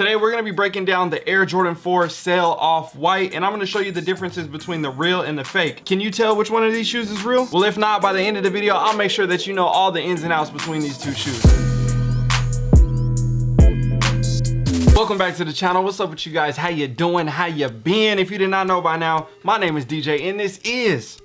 Today we're going to be breaking down the Air Jordan 4 Sail Off-White and I'm going to show you the differences between the real and the fake. Can you tell which one of these shoes is real? Well if not, by the end of the video I'll make sure that you know all the ins and outs between these two shoes. welcome back to the channel what's up with you guys how you doing how you been if you did not know by now my name is dj and this is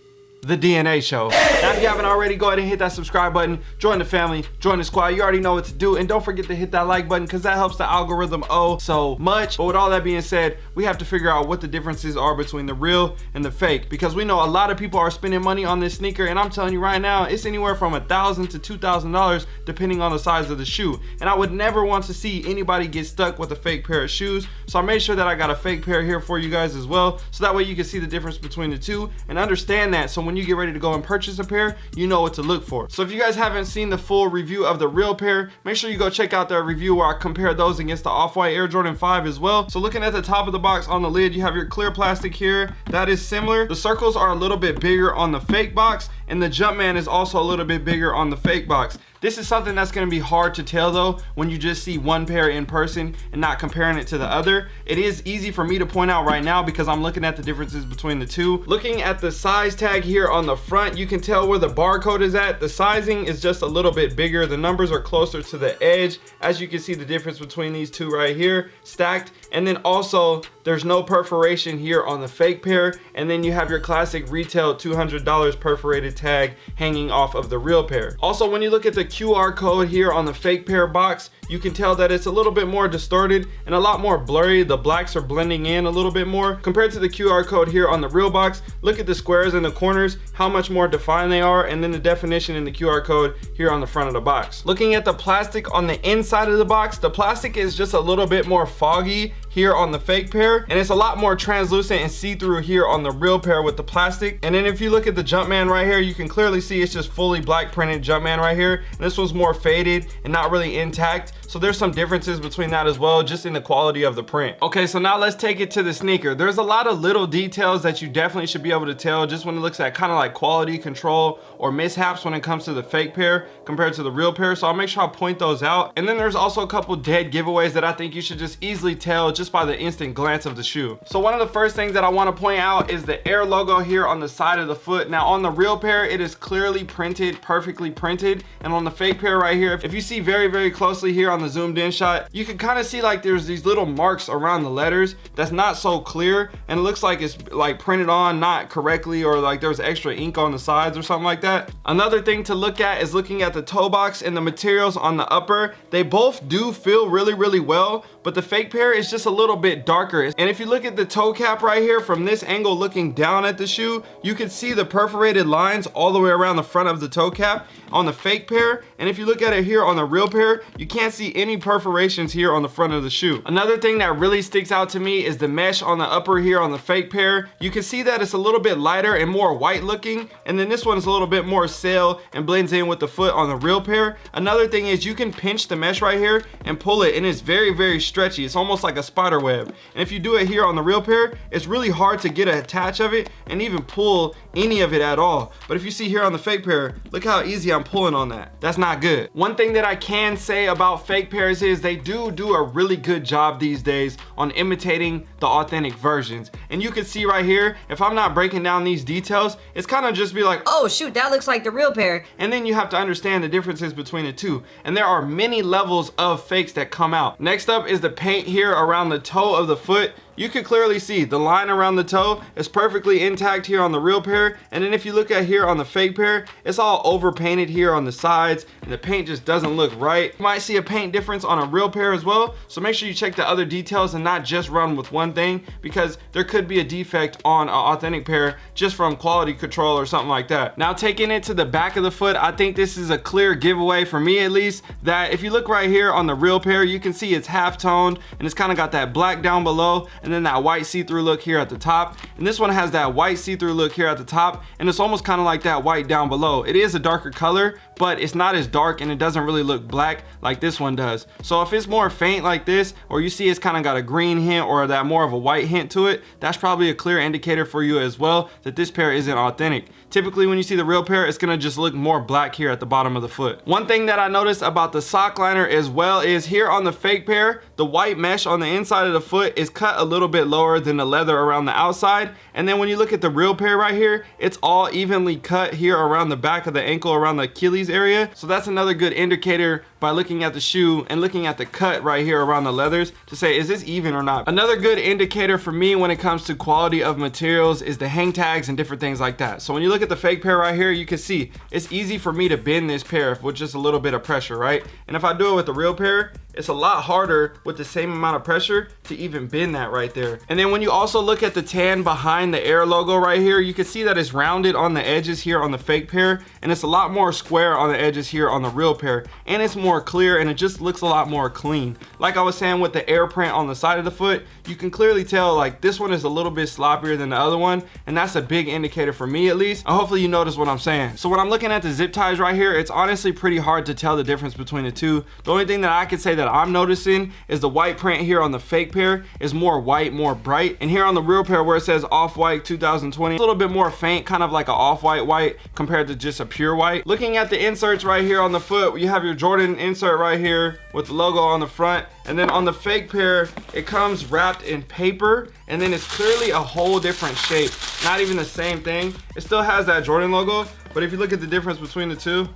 the DNA show. Now, if you haven't already, go ahead and hit that subscribe button, join the family, join the squad. You already know what to do. And don't forget to hit that like button because that helps the algorithm oh so much. But with all that being said, we have to figure out what the differences are between the real and the fake because we know a lot of people are spending money on this sneaker. And I'm telling you right now, it's anywhere from a thousand to two thousand dollars depending on the size of the shoe. And I would never want to see anybody get stuck with a fake pair of shoes. So I made sure that I got a fake pair here for you guys as well. So that way you can see the difference between the two and understand that. So when when you get ready to go and purchase a pair, you know what to look for. So if you guys haven't seen the full review of the real pair, make sure you go check out that review where I compare those against the Off-White Air Jordan 5 as well. So looking at the top of the box on the lid, you have your clear plastic here. That is similar. The circles are a little bit bigger on the fake box and the Jumpman is also a little bit bigger on the fake box. This is something that's gonna be hard to tell though when you just see one pair in person and not comparing it to the other. It is easy for me to point out right now because I'm looking at the differences between the two. Looking at the size tag here on the front, you can tell where the barcode is at. The sizing is just a little bit bigger. The numbers are closer to the edge. As you can see the difference between these two right here, stacked. And then also there's no perforation here on the fake pair. And then you have your classic retail $200 perforated tag hanging off of the real pair. Also, when you look at the QR code here on the fake pair box, you can tell that it's a little bit more distorted and a lot more blurry. The blacks are blending in a little bit more compared to the QR code here on the real box. Look at the squares in the corners, how much more defined they are, and then the definition in the QR code here on the front of the box. Looking at the plastic on the inside of the box, the plastic is just a little bit more foggy here on the fake pair and it's a lot more translucent and see-through here on the real pair with the plastic. And then if you look at the Jumpman right here you can clearly see it's just fully black printed Jumpman right here. And this one's more faded and not really intact. So there's some differences between that as well just in the quality of the print. Okay so now let's take it to the sneaker. There's a lot of little details that you definitely should be able to tell just when it looks at kind of like quality control or mishaps when it comes to the fake pair compared to the real pair. So I'll make sure I point those out. And then there's also a couple dead giveaways that I think you should just easily tell just just by the instant glance of the shoe. So one of the first things that I wanna point out is the Air logo here on the side of the foot. Now on the real pair, it is clearly printed, perfectly printed. And on the fake pair right here, if you see very, very closely here on the zoomed in shot, you can kind of see like there's these little marks around the letters that's not so clear. And it looks like it's like printed on not correctly or like there's extra ink on the sides or something like that. Another thing to look at is looking at the toe box and the materials on the upper. They both do feel really, really well, but the fake pair is just a little bit darker. And if you look at the toe cap right here from this angle looking down at the shoe, you can see the perforated lines all the way around the front of the toe cap on the fake pair. And if you look at it here on the real pair, you can't see any perforations here on the front of the shoe. Another thing that really sticks out to me is the mesh on the upper here on the fake pair. You can see that it's a little bit lighter and more white looking. And then this one is a little bit more sail and blends in with the foot on the real pair. Another thing is you can pinch the mesh right here and pull it and it's very, very stretchy. It's almost like a spider web. And if you do it here on the real pair, it's really hard to get a attach of it and even pull any of it at all. But if you see here on the fake pair, look how easy I'm pulling on that. That's not good. One thing that I can say about fake pairs is they do do a really good job these days on imitating the authentic versions. And you can see right here, if I'm not breaking down these details, it's kind of just be like, oh shoot, that looks like the real pair. And then you have to understand the differences between the two. And there are many levels of fakes that come out. Next up is the paint here around the toe of the foot you can clearly see the line around the toe is perfectly intact here on the real pair and then if you look at here on the fake pair it's all over painted here on the sides and the paint just doesn't look right. You might see a paint difference on a real pair as well so make sure you check the other details and not just run with one thing because there could be a defect on an authentic pair just from quality control or something like that. Now taking it to the back of the foot I think this is a clear giveaway for me at least that if you look right here on the real pair you can see it's half toned and it's kind of got that black down below and then that white see-through look here at the top. And this one has that white see-through look here at the top and it's almost kind of like that white down below. It is a darker color but it's not as dark and it doesn't really look black like this one does. So if it's more faint like this or you see it's kind of got a green hint or that more of a white hint to it that's probably a clear indicator for you as well that this pair isn't authentic Typically when you see the real pair, it's gonna just look more black here at the bottom of the foot. One thing that I noticed about the sock liner as well is here on the fake pair, the white mesh on the inside of the foot is cut a little bit lower than the leather around the outside. And then when you look at the real pair right here, it's all evenly cut here around the back of the ankle, around the Achilles area. So that's another good indicator by looking at the shoe and looking at the cut right here around the leathers to say, is this even or not? Another good indicator for me when it comes to quality of materials is the hang tags and different things like that. So when you look at the fake pair right here, you can see it's easy for me to bend this pair with just a little bit of pressure, right? And if I do it with the real pair, it's a lot harder with the same amount of pressure to even bend that right there. And then when you also look at the tan behind the Air logo right here, you can see that it's rounded on the edges here on the fake pair, and it's a lot more square on the edges here on the real pair. And it's more clear and it just looks a lot more clean. Like I was saying with the Air print on the side of the foot, you can clearly tell like this one is a little bit sloppier than the other one, and that's a big indicator for me at least. And hopefully you notice what I'm saying. So when I'm looking at the zip ties right here, it's honestly pretty hard to tell the difference between the two. The only thing that I can say that that I'm noticing is the white print here on the fake pair is more white, more bright. And here on the real pair where it says off-white 2020, a little bit more faint, kind of like an off-white white compared to just a pure white. Looking at the inserts right here on the foot, you have your Jordan insert right here with the logo on the front. And then on the fake pair, it comes wrapped in paper and then it's clearly a whole different shape. Not even the same thing. It still has that Jordan logo, but if you look at the difference between the two,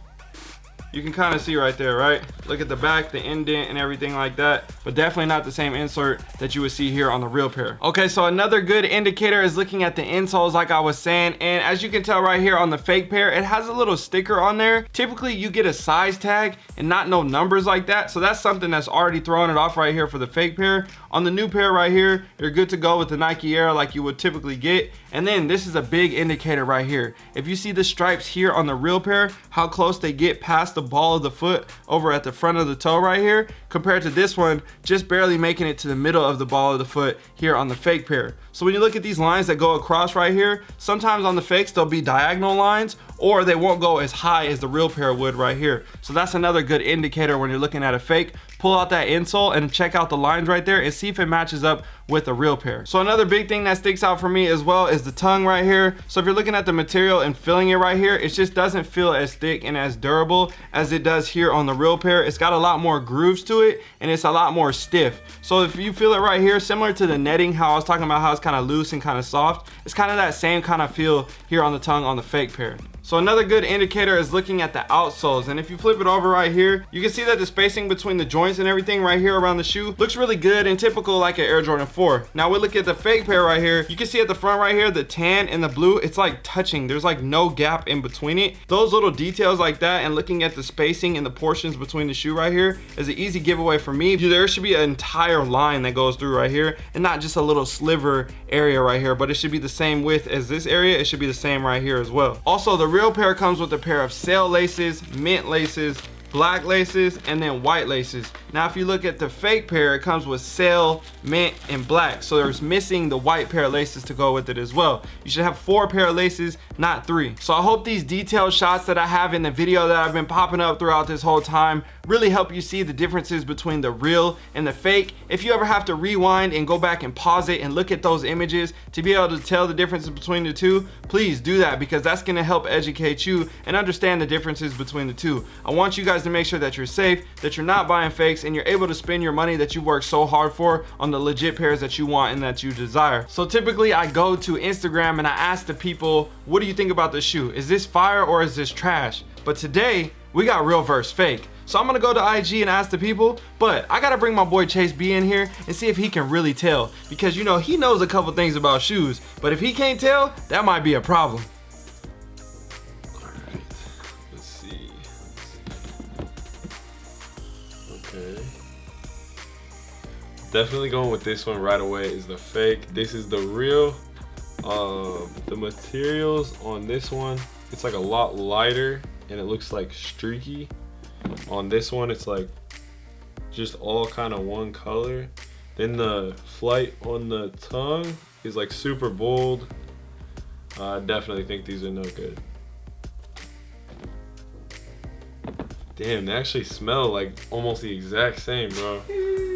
you can kind of see right there right? Look at the back the indent and everything like that but definitely not the same insert that you would see here on the real pair. Okay so another good indicator is looking at the insoles like i was saying and as you can tell right here on the fake pair it has a little sticker on there. Typically you get a size tag and not no numbers like that so that's something that's already throwing it off right here for the fake pair. On the new pair right here you're good to go with the nike air like you would typically get and then this is a big indicator right here. If you see the stripes here on the real pair how close they get past the ball of the foot over at the front of the toe right here compared to this one just barely making it to the middle of the ball of the foot here on the fake pair. So when you look at these lines that go across right here sometimes on the fakes they'll be diagonal lines or they won't go as high as the real pair would right here so that's another good indicator when you're looking at a fake pull out that insole and check out the lines right there and see if it matches up with a real pair. So another big thing that sticks out for me as well is the tongue right here. So if you're looking at the material and feeling it right here, it just doesn't feel as thick and as durable as it does here on the real pair. It's got a lot more grooves to it and it's a lot more stiff. So if you feel it right here, similar to the netting, how I was talking about how it's kind of loose and kind of soft, it's kind of that same kind of feel here on the tongue on the fake pair. So another good indicator is looking at the outsoles. And if you flip it over right here, you can see that the spacing between the joints and everything right here around the shoe looks really good and typical like an Air Jordan 4. Now we look at the fake pair right here. You can see at the front right here, the tan and the blue, it's like touching. There's like no gap in between it. Those little details like that and looking at the spacing and the portions between the shoe right here is an easy giveaway for me. There should be an entire line that goes through right here and not just a little sliver area right here, but it should be the same width as this area. It should be the same right here as well. Also, the real pair comes with a pair of sail laces, mint laces, black laces, and then white laces. Now, if you look at the fake pair, it comes with sail, mint, and black. So there's missing the white pair of laces to go with it as well. You should have four pair of laces, not three. So I hope these detailed shots that I have in the video that I've been popping up throughout this whole time really help you see the differences between the real and the fake. If you ever have to rewind and go back and pause it and look at those images to be able to tell the differences between the two, please do that because that's gonna help educate you and understand the differences between the two. I want you guys to make sure that you're safe, that you're not buying fakes, and you're able to spend your money that you work so hard for on the legit pairs that you want and that you desire. So typically I go to Instagram and I ask the people, what do you think about the shoe? Is this fire or is this trash? But today we got real versus fake. So I'm gonna go to IG and ask the people, but I gotta bring my boy Chase B in here and see if he can really tell. Because you know, he knows a couple things about shoes, but if he can't tell, that might be a problem. Definitely going with this one right away is the fake. This is the real um, the materials on this one. It's like a lot lighter and it looks like streaky. On this one it's like just all kind of one color. Then the flight on the tongue is like super bold. I definitely think these are no good. Damn they actually smell like almost the exact same bro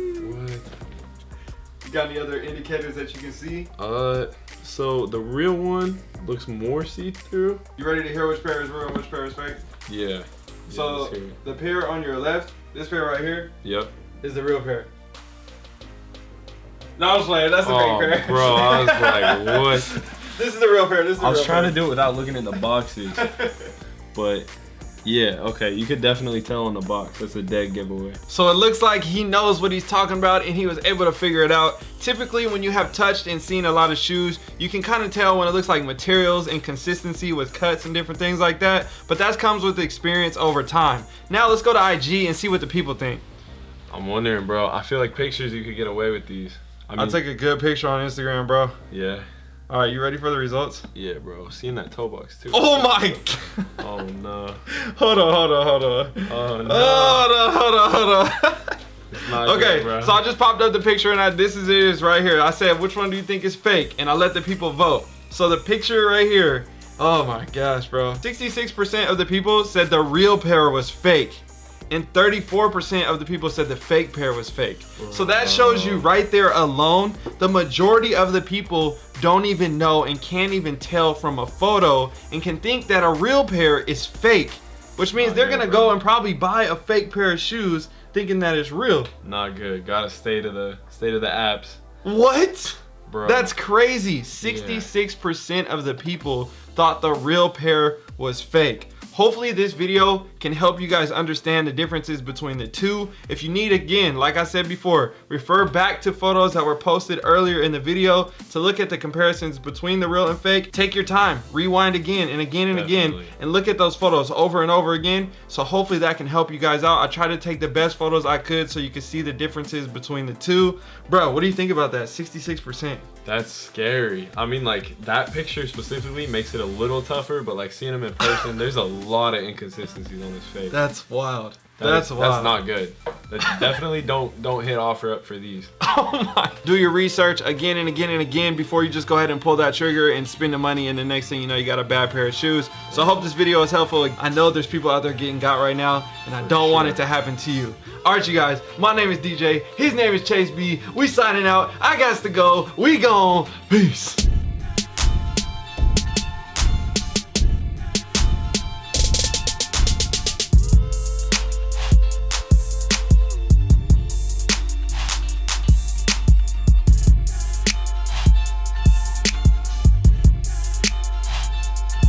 got any other indicators that you can see? Uh, So the real one looks more see-through. You ready to hear which pair is real and which pair is fake? Yeah. Yeah, So let's hear it. the pair on your left, this pair right here, Yep. is the real pair. No, I'm just playing. That's the Oh, fake pair. bro, I was like, what? This is the real pair. This is the I was real trying pair. to do it without looking in the boxes, but yeah, okay, you could definitely tell on the box. That's a dead giveaway. So it looks like he knows what he's talking about and he was able to figure it out. Typically when you have touched and seen a lot of shoes, you can kind of tell when it looks like materials and consistency with cuts and different things like that. But that comes with experience over time. Now let's go to IG and see what the people think. I'm wondering, bro. I feel like pictures you could get away with these. I mean, I'll take a good picture on Instagram, bro. yeah, All right, you ready for the results? yeah, bro. Seeing that toe box too. Oh my! Oh no. hold on, hold on, hold on. Oh no. Hold on, hold on, hold on. Okay, good, so I just popped up the picture and I, this is it is right here. I said, which one do you think is fake? And I let the people vote. So the picture right here, oh my gosh, bro. 66% of the people said the real pair was fake. And 34% of the people said the fake pair was fake. So that shows you right there alone, the majority of the people don't even know and can't even tell from a photo and can think that a real pair is fake. Which means Oh, they're gonna go and probably buy a fake pair of shoes thinking that it's real. not good. Gotta stay to the stay to the apps, What? bro. That's crazy. 66% of the people thought the real pair was fake. Hopefully this video can help you guys understand the differences between the two. If you need, again, like I said before, refer back to photos that were posted earlier in the video to look at the comparisons between the real and fake. Take your time, rewind again and again and again, and look at those photos over and over again. So hopefully that can help you guys out. I tried to take the best photos I could so you can see the differences between the two. Bro, what do you think about that? 66%. That's scary. I mean, like that picture specifically makes it a little tougher, but like seeing him in person, there's a lot of inconsistencies on his face. That's wild. That That's is- wild. That's not good. That definitely don't don't hit OfferUp for these. Oh my. Do your research again and again and again before you just go ahead and pull that trigger and spend the money and the next thing you know you got a bad pair of shoes. So I hope this video is helpful. I know there's people out there getting got right now and I don't want it to happen to you. Alright you guys, my name is DJ, his name is Chase B. We signing out. I got to go. We gone. Peace.